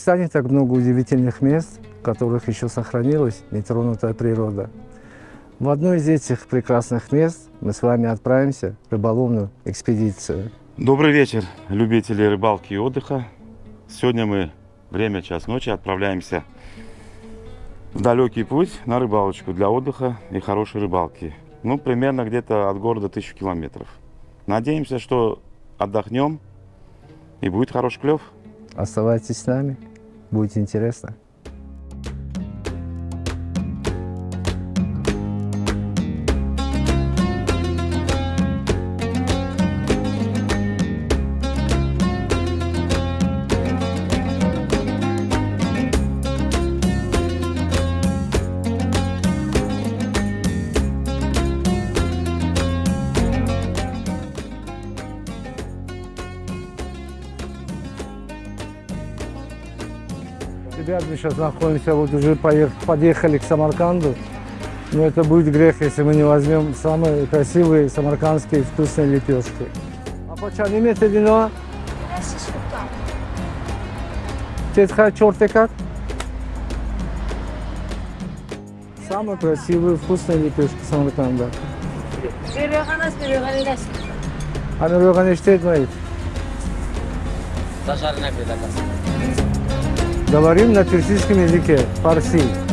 В Узбекистане так много удивительных мест, в которых еще сохранилась нетронутая природа. В одно из этих прекрасных мест мы с вами отправимся в рыболовную экспедицию. Добрый вечер, любители рыбалки и отдыха. Сегодня мы, время час ночи, отправляемся в далекий путь на рыбалочку для отдыха и хорошей рыбалки. Ну, примерно где-то от города тысячу километров. Надеемся, что отдохнем и будет хороший клев. Оставайтесь с нами, будет интересно. Ребят, мы сейчас находимся, вот уже подъехали к Самарканду. Но это будет грех, если мы не возьмем самые красивые самаркандские вкусные лепешки. А почем имеете вино? Тетха черты как? Самые красивые вкусные лепешки Самарканда. А что это мои? Зажарная предакас. Говорим на персидском языке, фарси.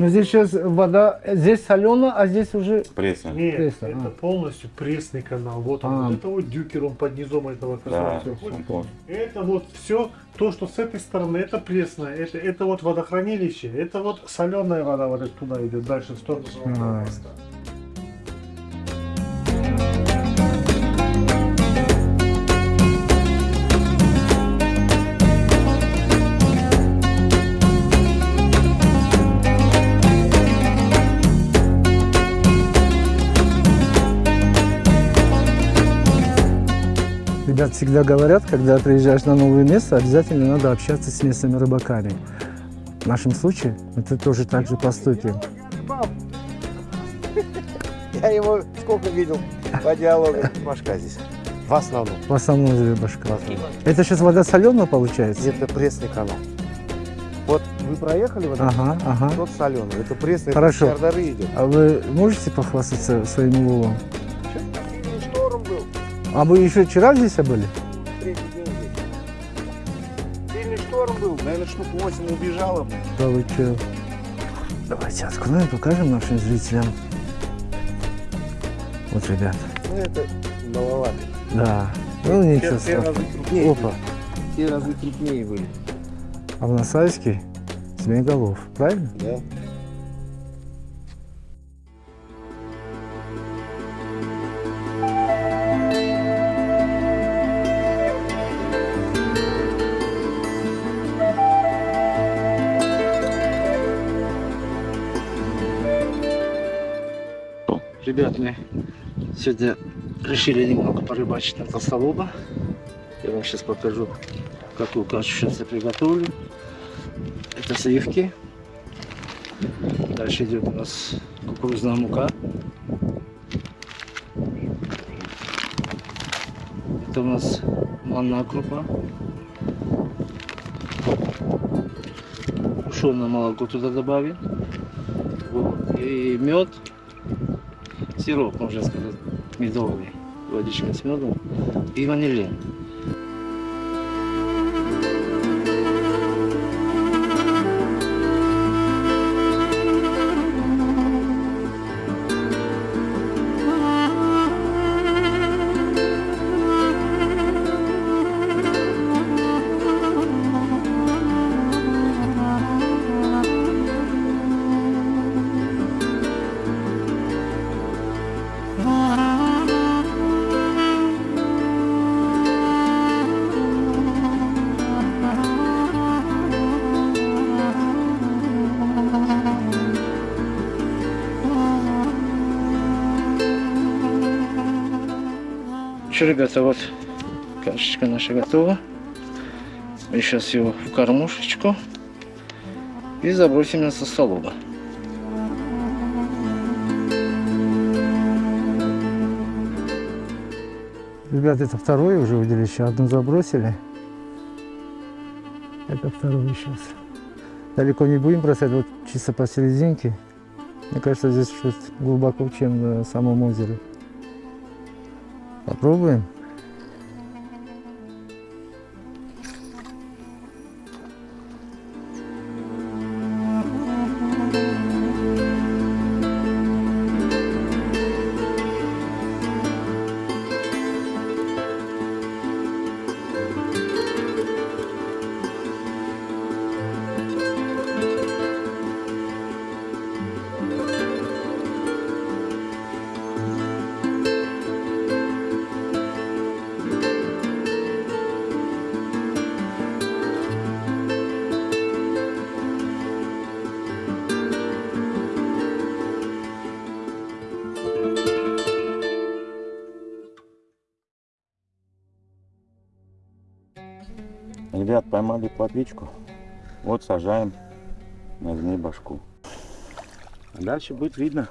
Ну здесь сейчас вода, здесь соленая, а здесь уже Пресно. Нет, Пресно, это а. полностью пресный канал. Вот он. А. Вот это вот дюкер, он под низом этого Да, канала. понял. Это вот все, то, что с этой стороны, это пресное. Это, это вот водохранилище. Это вот соленая вода вот туда идет, дальше в сторону А. Ребят всегда говорят, когда приезжаешь на новое место, обязательно надо общаться с местными рыбаками. В нашем случае мы тут тоже так же поступим. Я его сколько видел по диалогу. Башка здесь. В основном. В основном же башка. Основном. Это сейчас вода соленая получается? Это пресный канал. Вот вы проехали вот этот, Ага, ага. тот соленый. Это пресный, Хорошо. это идет. А вы можете похвастаться своим уловом? А мы еще вчера здесь были? Сильный шторм был. Наверное, штук 8 убежало. Да вы чё? Давайте откроем, покажем нашим зрителям. Вот, ребят. Ну, это маловато. Да. Ну, ничего Те- те разы страшного. крупнее. Опа. Те разы крупнее были. А в Насайске змееголов, правильно? Да. Ребят, мы сегодня решили немного порыбачить на толстолоба. Я вам сейчас покажу, какую кашу сейчас я приготовлю. Это сливки. Дальше идет у нас кукурузная мука. Это у нас манная крупа. Тушеное молоко туда добавим. Вот. И мед сироп, можно сказать, медовый, водичка с медом и ванилин. Что, ребята, вот кашечка наша готова. Мы сейчас ее в кормушечку и забросим на сосолоба. Ребят, это второе уже удилище. Одну забросили. Это второе сейчас. Далеко не будем бросать, вот чисто посерединке. Мне кажется, здесь чуть глубоко, чем на самом озере. Попробуем. Ребят, поймали плотвичку. Вот сажаем на змей башку. А дальше будет видно.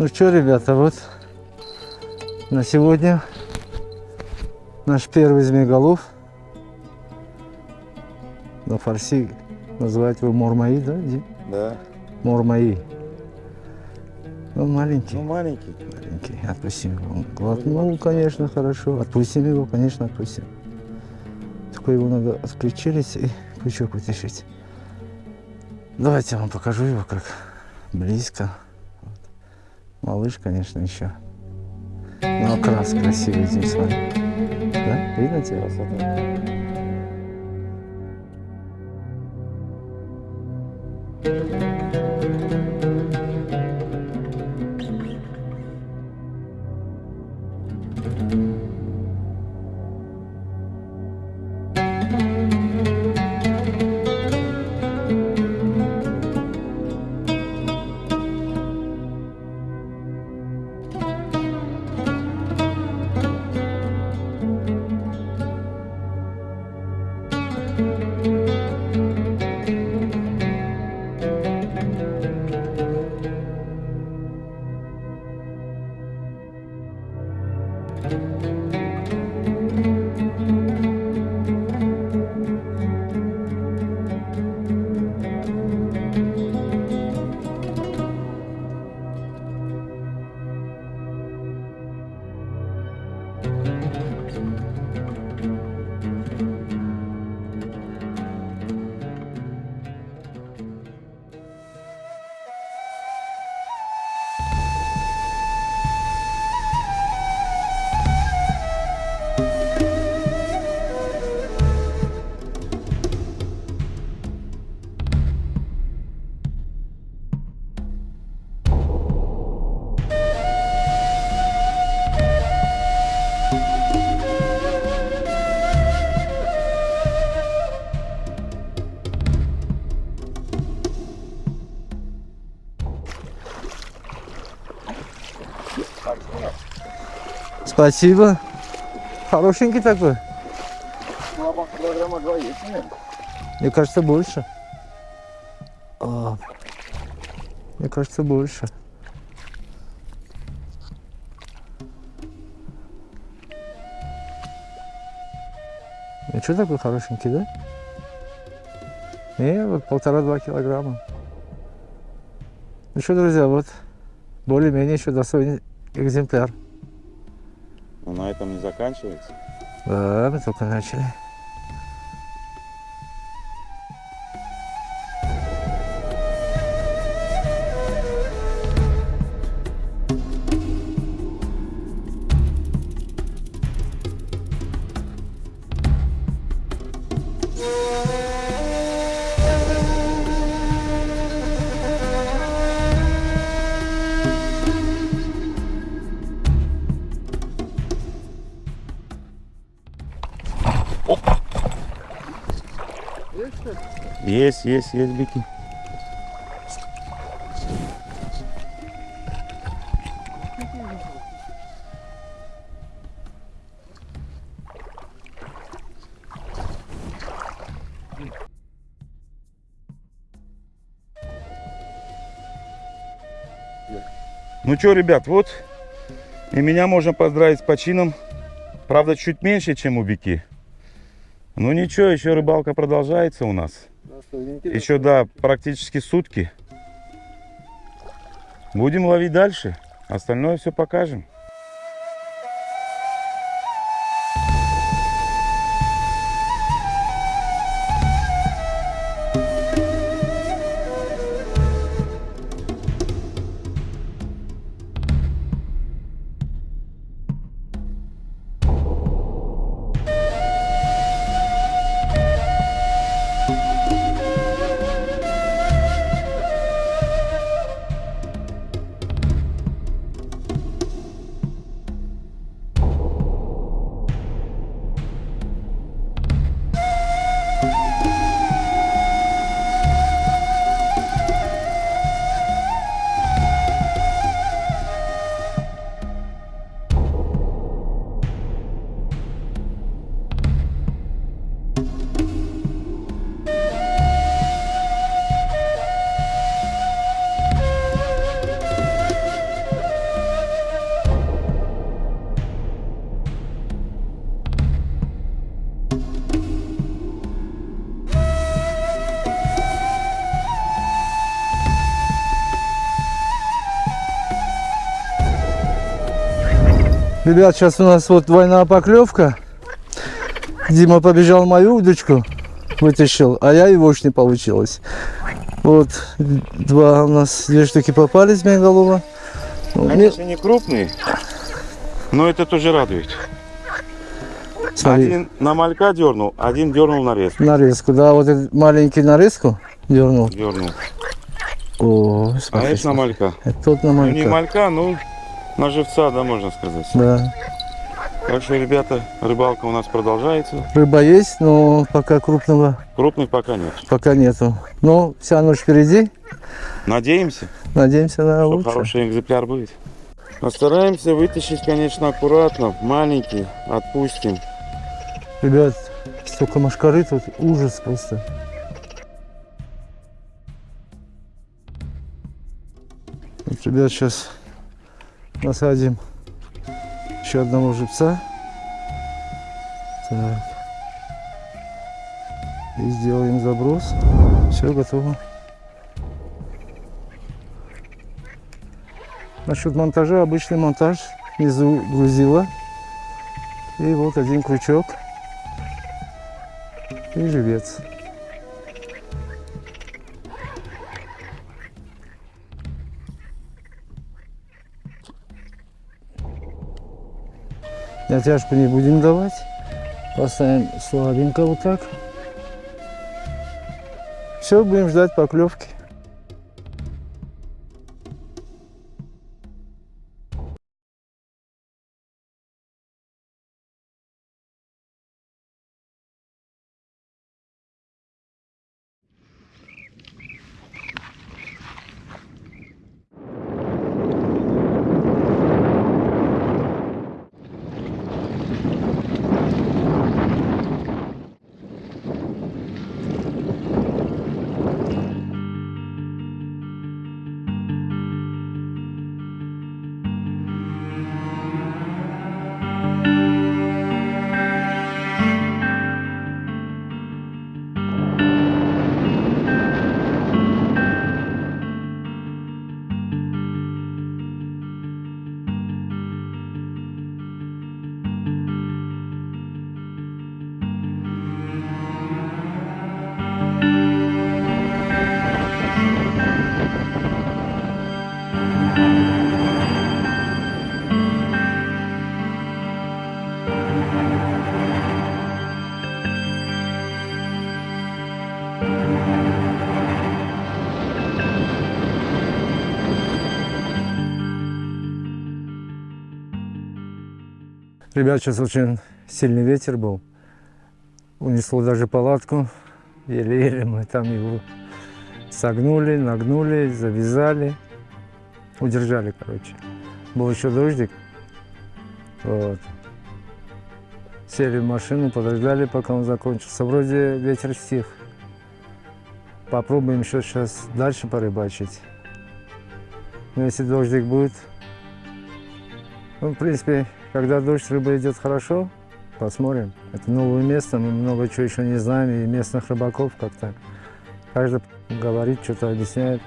Ну что, ребята, вот на сегодня наш первый змееголов. На фарси называют его мормаи, да, Дим? Да. Мормаи. Он маленький. Ну, маленький. Маленький. Отпустим его. Он глотнул, конечно, хорошо. Отпустим его, конечно, отпустим. Только его надо открыть челюсть и крючок вытащить. Давайте я вам покажу его как близко. Малыш, конечно, еще. Но окрас красивый здесь, смотри. Да? Видно тебя? Спасибо. Хорошенький такой. Килограмма два есть, нет? Мне кажется, больше. А, мне кажется, больше. Ну что такой хорошенький, да? Не, вот полтора-два килограмма. Ну что, друзья, вот более-менее еще достойный экземпляр. Но на этом не заканчивается. Да, мы только начали. Есть, есть, есть бики. Ну что, ребят, вот и меня можно поздравить с почином. Правда, чуть меньше, чем у бики. Ну ничего, еще рыбалка продолжается у нас. Еще, да, практически сутки. Будем ловить дальше. Остальное все покажем. Ребят, сейчас у нас вот двойная поклевка. Дима побежал мою удочку, вытащил, а я его уж не получилось. Вот два у нас, две штуки попались. Ну, мне- Конечно, не крупные, но это тоже радует. смотри, Один на малька дернул, один дернул на резку. нарезку, да, вот этот маленький нарезку дернул. Дернул. О, А смотри, это на малька. это тот на Ну, не малька. малька, ну на живца, да, можно сказать. Да. Так что, ребята, рыбалка у нас продолжается. Рыба есть, но пока крупного Крупных пока нет. пока нету. Но вся ночь впереди. Надеемся, Надеемся на лучшее. хороший экземпляр будет. Постараемся вытащить, конечно, аккуратно, маленький, отпустим. Ребят, столько машкары тут, ужас просто. Вот, ребят, сейчас насадим еще одного живца. Так. И сделаем заброс. Все готово. Насчет монтажа, обычный монтаж. Внизу грузила. И вот один крючок и живец. Натяжку не будем давать. Поставим слабенько вот так. Все, будем ждать поклевки. Ребят, сейчас очень сильный ветер был. Унесло даже палатку. Еле-еле мы там его согнули, нагнули, завязали. Удержали, короче. Был еще дождик. Вот. Сели в машину, подождали, пока он закончился. Вроде ветер стих. Попробуем еще сейчас дальше порыбачить. Но если дождик будет, ну, в принципе, когда дождь, рыба идет хорошо, посмотрим. Это новое место, мы много чего еще не знаем, и местных рыбаков как-то. Каждый говорит, что-то объясняет.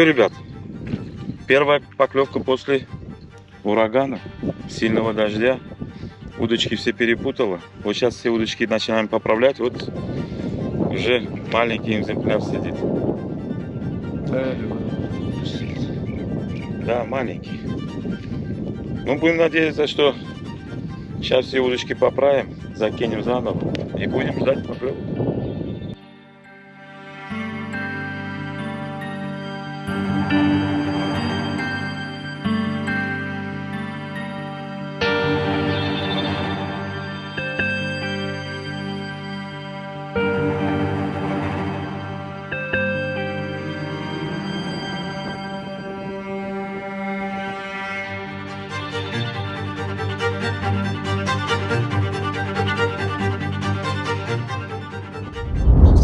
Что, ребят, первая поклевка после урагана, сильного дождя. Удочки все перепутала. Вот сейчас все удочки начинаем поправлять. Вот уже маленький экземпляр сидит. Да, маленький. Ну, будем надеяться, что сейчас все удочки поправим, закинем заново и будем ждать поклевок.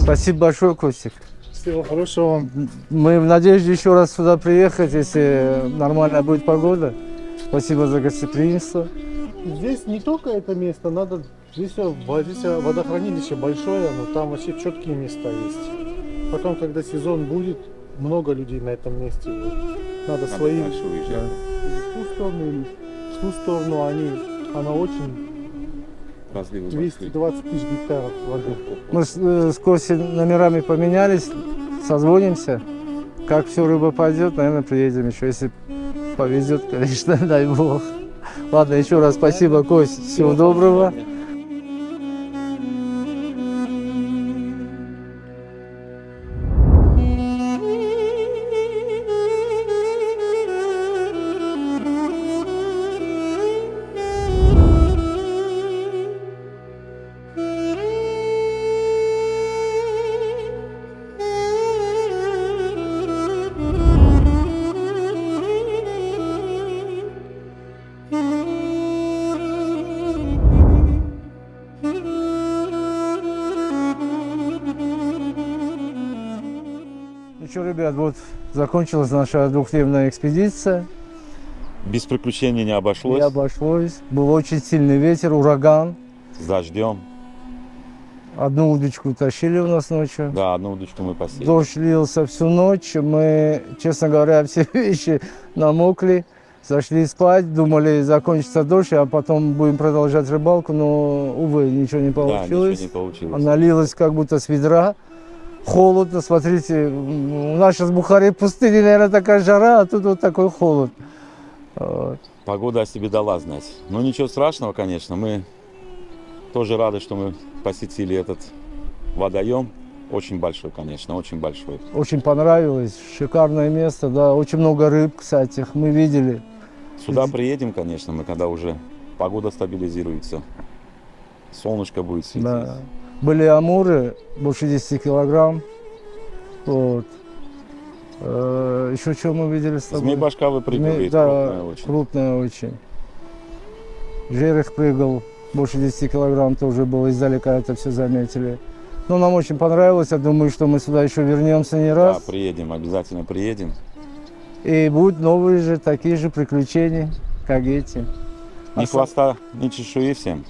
Спасибо большое, Костик. Всего хорошего вам. Мы в надежде еще раз сюда приехать, если нормальная будет погода. Спасибо за гостеприимство. Здесь не только это место, надо здесь, здесь водохранилище большое, но там вообще четкие места есть. Потом, когда сезон будет, много людей на этом месте будет. Надо свои или в ту сторону, или в ту сторону. Они, она очень Разливы 220 тысяч гектаров воды. Мы с, э, с Костей номерами поменялись, созвонимся. Как все рыба пойдет, наверное, приедем еще. Если повезет, конечно, дай бог. Ладно, еще раз спасибо, Кость. Всего доброго. Ну что, ребят, вот закончилась наша двухдневная экспедиция. Без приключений не обошлось. Не обошлось. Был очень сильный ветер, ураган. С дождем. Одну удочку тащили у нас ночью. Да, одну удочку мы посели. Дождь лился всю ночь. Мы, честно говоря, все вещи намокли. Зашли спать, думали, закончится дождь, а потом будем продолжать рыбалку, но, увы, ничего не Да, получилось. ничего не получилось. Она лилась как будто с ведра. Холодно, смотрите, у нас сейчас в Бухаре пустыня, наверное, такая жара, а тут вот такой холод. Вот. Погода о себе дала знать. Но ничего страшного, конечно. Мы тоже рады, что мы посетили этот водоем. Очень большой, конечно, очень большой. Очень понравилось, шикарное место, да, очень много рыб, кстати, мы видели. Сюда приедем, конечно, мы когда уже погода стабилизируется. Солнышко будет светить. Да. Были амуры, больше 10 килограмм. Вот. Э, еще что мы видели с тобой? Змей башка выпрыгивает, Змей- да, крупная очень. крупная очень. Жерех прыгал, больше 10 килограмм тоже было, издалека это все заметили. Но нам очень понравилось, я думаю, что мы сюда еще вернемся не Да, раз. приедем, обязательно приедем. И будут новые же, такие же приключения, как эти. Ни хвоста, ни чешуи всем.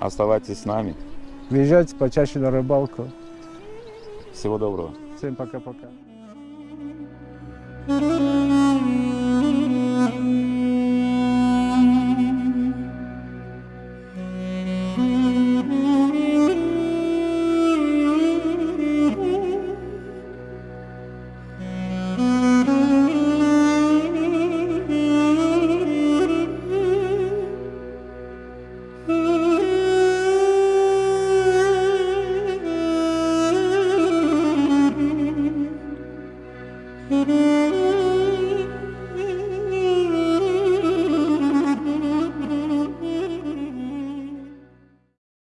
Оставайтесь с нами. Приезжайте почаще на рыбалку. Всего доброго. Всем пока-пока.